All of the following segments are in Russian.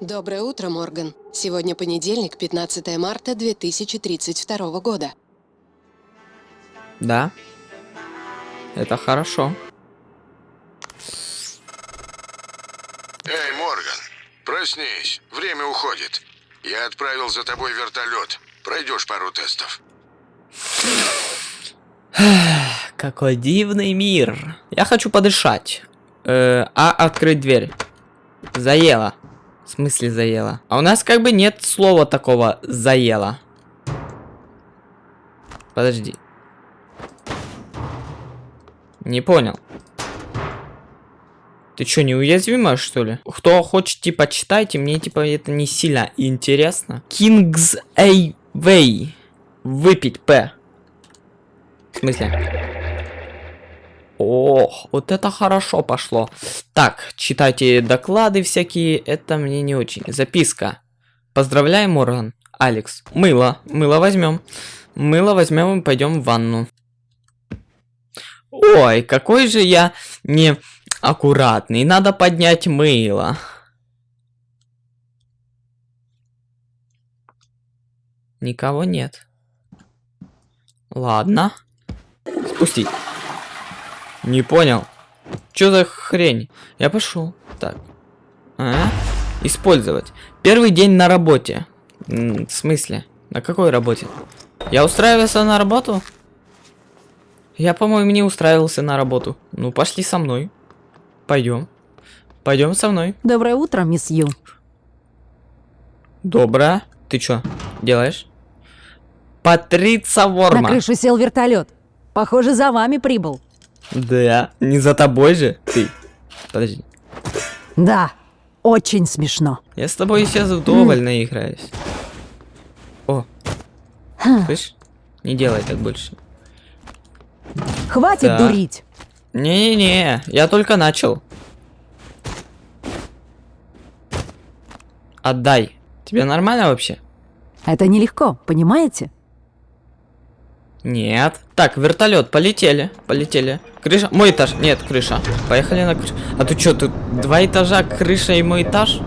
Доброе утро, Морган. Сегодня понедельник, 15 марта 2032 года. Да. Это хорошо. Эй, Морган, проснись. Время уходит. Я отправил за тобой вертолет. Пройдешь пару тестов. Какой дивный мир. Я хочу подышать. Э, а открыть дверь. Заело. В смысле заело? А у нас как бы нет слова такого заело. Подожди. Не понял. Ты что, неуязвимая, что ли? Кто хочет, типа, читайте, мне, типа, это не сильно интересно. Kings A Way. Выпить П. В смысле? Ох, вот это хорошо пошло. Так, читайте доклады всякие, это мне не очень. Записка. Поздравляем, Морган. Алекс. Мыло. Мыло возьмем. Мыло возьмем и пойдем в ванну. Ой, какой же я не аккуратный. Надо поднять мыло. Никого нет. Ладно. Спустить. Не понял. Что за хрень? Я пошел. Так. А? Использовать. Первый день на работе. М в смысле? На какой работе? Я устраивался на работу? Я, по-моему, не устраивался на работу. Ну, пошли со мной. Пойдем. Пойдем со мной. Доброе утро, мисс Ю. Доброе. Ты что делаешь? Патрица Ворма. На крышу сел вертолет. Похоже, за вами прибыл. Да, не за тобой же ты. Подожди. Да, очень смешно. Я с тобой сейчас вдоволь наиграюсь. О, слышь? Не делай так больше. Хватит Да. дурить. Не-не-не, я только начал. Отдай. Тебе нормально вообще? Это нелегко, понимаете? Нет. Так, вертолет, полетели, полетели. Крыша, мой этаж, нет, крыша. Поехали на крышу. А ты что, тут два этажа, крыша и мой этаж?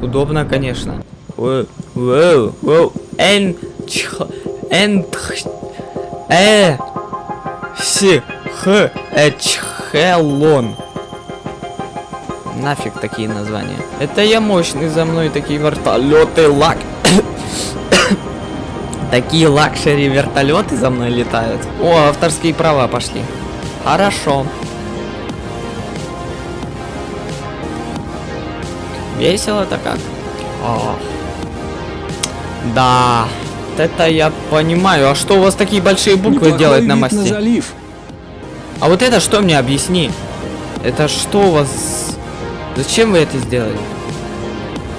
Удобно, конечно. Воу, воу. Эн, чх, эн, э, си, х, э, чхелон. Нафиг такие названия. Это я мощный, за мной такие вертолеты, лак. Такие лакшери вертолеты за мной летают. О, авторские права пошли. Хорошо. Весело-то как? Ох. Да. Это я понимаю. А что у вас такие большие буквы Неплохой делать на мосте? залив. А вот это что мне объясни? Это что у вас? Зачем вы это сделали?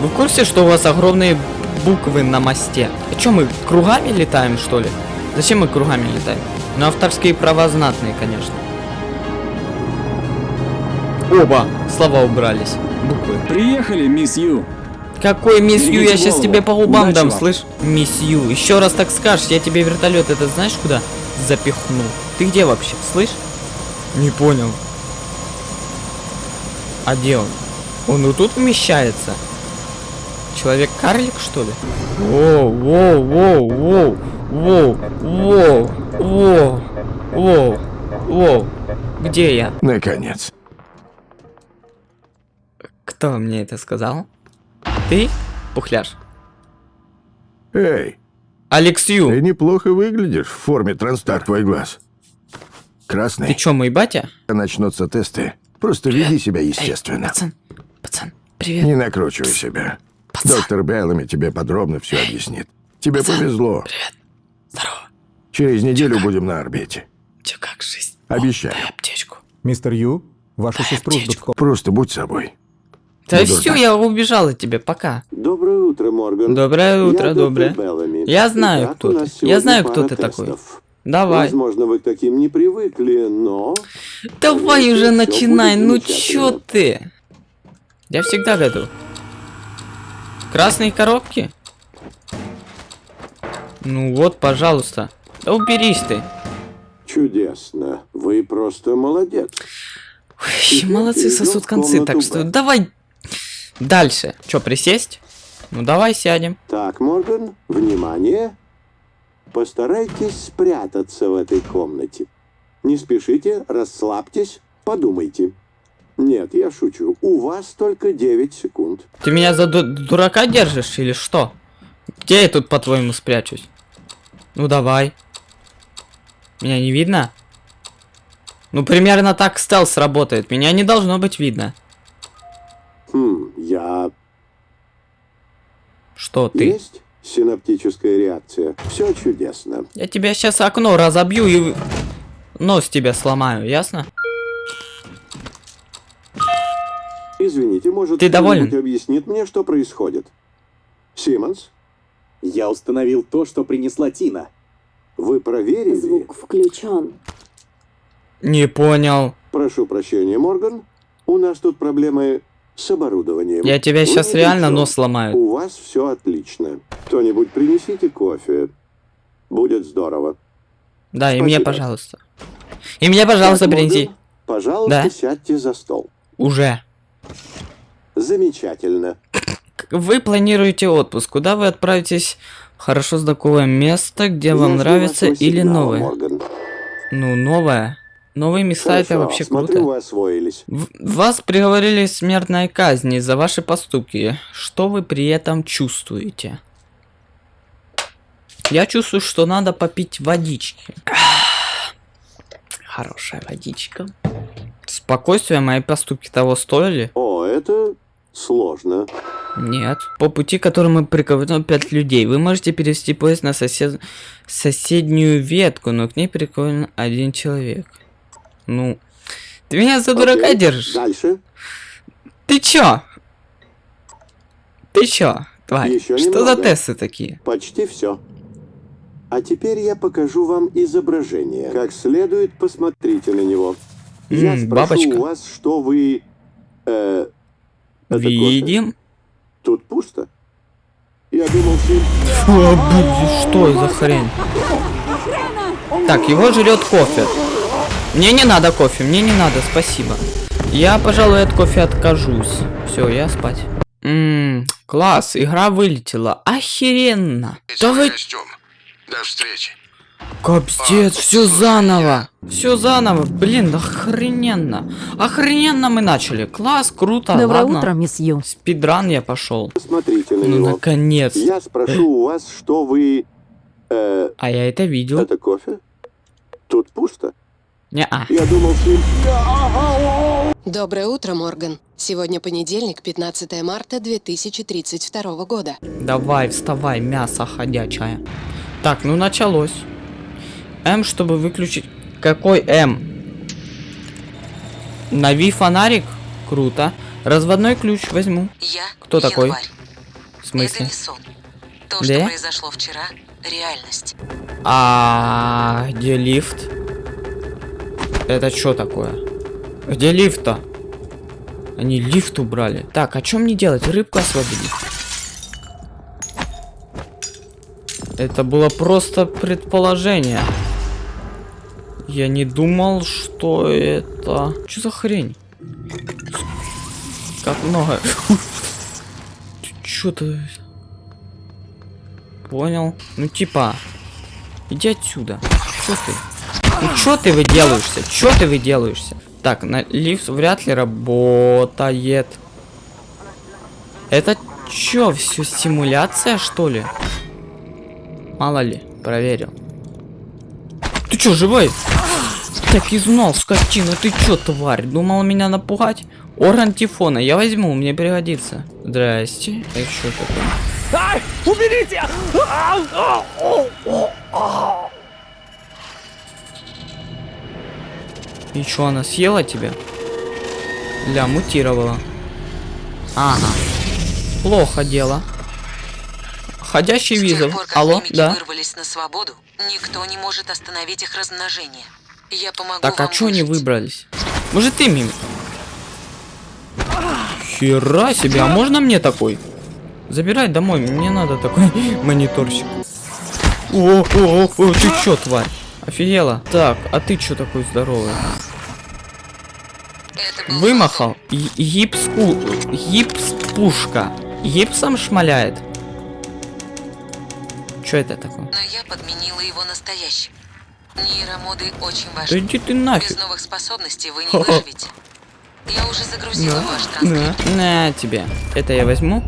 Вы в курсе, что у вас огромные буквы на мосте? А что, мы кругами летаем, что ли? Зачем мы кругами летаем? Ну, авторские права знатные, конечно. Оба слова убрались. Буквы. Приехали, мисс Ю. Какой мисс Ю, я сейчас тебе по губам дам, слышь? Мисс Ю, еще раз так скажешь, я тебе вертолет это знаешь куда запихну? Ты где вообще, слышь? Не понял. А где он? Он и тут вмещается? Человек-карлик, что ли? Воу, воу, воу, воу, воу, воу, воу, воу, воу. Где я? Наконец. Кто мне это сказал? Ты, пухляш? Эй, Алекс ты неплохо выглядишь в форме транстар твой глаз. Ты Красный. чё, мой батя? Начнутся тесты. Просто веди себя естественно. Пацан, пацан, привет. Не накручивай себя. Пацан. Доктор Беллами тебе подробно все объяснит. Тебе повезло. Здорово. Через неделю будем на орбите. Чё, как жизнь? Обещаю. Дай аптечку. Мистер Ю, вашу сестру ждут Просто будь собой. Да все, я убежал от тебя, пока. Доброе утро, Морган. Доброе утро, Я доброе. Я знаю, Итак, кто ты. Я знаю, кто ты такой. Давай. Возможно, вы к таким не привыкли, но... Давай уже начинай, ну чё ты? Я всегда готов. Красные коробки? Ну вот, пожалуйста. Да уберись ты. Чудесно. Вы просто молодец. Ой, молодцы, сосут концы, так что давай дальше. Чё, присесть? Ну давай сядем. Так, Морган, внимание. Постарайтесь спрятаться в этой комнате. Не спешите, расслабьтесь, подумайте. Нет, я шучу. У вас только 9 секунд. Ты меня за ду- дурака держишь или что? Где я тут, по-твоему, спрячусь? Ну давай. Меня не видно? Ну, примерно так стелс работает. Меня не должно быть видно. Хм, я... Что ты? Есть синаптическая реакция. Все чудесно. Я тебя сейчас окно разобью и нос тебя сломаю, ясно? Извините, может, Ты доволен? кто-нибудь объяснит мне, что происходит? Симмонс, Я установил то, что принесла Тина. вы проверили? Звук включен. Не понял. Прошу прощения, Морган. У нас тут проблемы с оборудованием. Я тебя Вы сейчас ни при реально нос сломаю. У вас все отлично. Кто-нибудь принесите кофе. Будет здорово. Да, и мне, Спасибо. пожалуйста. И мне, пожалуйста, Так, Морган, принеси. Пожалуйста, Да? сядьте за стол. Уже. Замечательно. Вы планируете отпуск. Куда вы отправитесь? Хорошо знакомое место, где Я вам нравится или сигнала, новое? Морган. Ну, новое. Новые места это Хорошо, вообще смотрю, круто. вы освоились. В- Вас приговорили к смертной казни за ваши поступки. Что вы при этом чувствуете? Я чувствую, что надо попить водички. Хорошая водичка. Спокойствие, мои поступки того стоили? О, это сложно. Нет. По пути, которому приковано 5 людей, вы можете перевести поезд на сосед... соседнюю ветку, но к ней прикован один человек. Ну, ты меня за дурака Окей, держишь? Дальше. Ты чё? Ты чё, тварь? Ещё Что за немного. тесты такие? Почти все. А теперь я покажу вам изображение. Как следует посмотрите на него. Я М, спрошу бабочка. у вас, что вы... Э, это кофе? Видим? Тут пусто. Я думал, блин, что за хрень? Так, его жрет кофе. Мне не надо кофе, мне не надо, спасибо. Я, пожалуй, от кофе откажусь. Все, я спать. Ммм, класс, игра вылетела. Охеренно. Да вы. До встречи. Капздец, все заново. Все заново. Блин, охрененно. Охрененно мы начали. Класс, круто. Доброе ладно. утро, мисс Ю. Спидран я пошел. Посмотрите на Ну, него. наконец. Я спрошу у вас, что вы... Э, А я это видел. это кофе? Тут пусто. Не-а. Я думал, ты... Доброе утро, Морган. Сегодня понедельник, 15 марта 2032 года. Давай, вставай, мясо ходячее. Так, ну началось. М, чтобы выключить... Какой М? Нави фонарик? Круто. Разводной ключ возьму. Я Кто такой? В Это смысле? не сон. То, Да? что произошло вчера, реальность. А где лифт? Это что такое? Где лифт-то? Они лифт убрали. Так, а что мне делать? Рыбку освободить? Это было просто предположение. Я не думал, что это... Что за хрень? Как много. Что ты... Понял. Ну типа... Иди отсюда. Что ты? Ну что ты выделаешься? Что ты выделаешься? Так, на лифт вряд ли работает. Это чё, все симуляция, что ли? Мало ли, проверил. Ты чё, живой? Так и знал, скотина, ты чё, тварь? Думал меня напугать? Орган Тифона, я возьму, мне пригодится. Здрасте. Это что такое? И чё, она съела тебя? Ля, мутировала. Ага. Плохо дело. Ходящий визов. Алло, да. вырвались на свободу, никто не может остановить их размножение. Я помогу Так, а чё они выбрались? Может ты мимик? Хера себе, а можно мне такой? Забирай домой, мне надо такой мониторщик. О, о, о, о, ты чё, тварь? Офигела. Так, а ты чё такой здоровый? Вымахал. Й- Гипс ку... Гипс пушка. гипсом шмаляет? Что это такое? Но я подменила его настоящим. Нейромоды очень Да важны. иди ты Без нафиг. новых способностей вы не выживете. Я уже загрузила ваш На, транскрипт. на тебе. Это я возьму.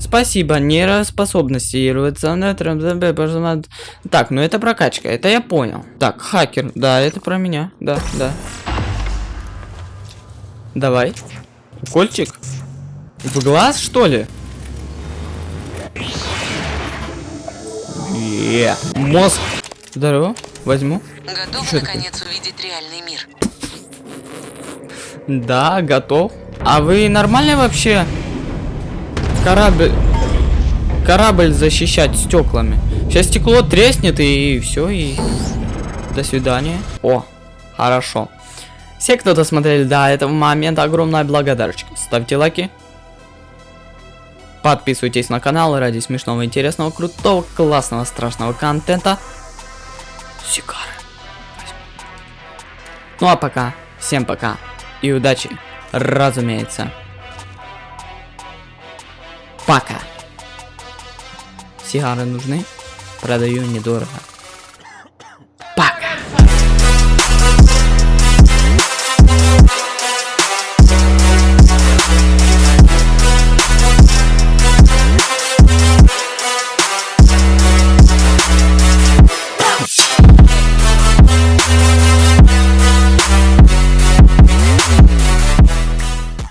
Спасибо, нейроспособности. Так, ну это прокачка, это я понял. Так, хакер, да, это про меня. Да, да. Давай. Укольчик? В глаз, что ли? Е, Мозг. Здорово, возьму. Готов Чё наконец увидеть реальный мир. Да, готов. А вы нормально вообще корабль корабль защищать стеклами? Сейчас стекло треснет и все и до свидания. О, хорошо. Все, кто досмотрели до этого момента, огромная благодарочка. Ставьте лайки. Подписывайтесь на канал ради смешного, интересного, крутого, классного, страшного контента. Сигары. Ну а пока, всем пока и удачи, разумеется. Пока. Сигары нужны? Продаю недорого.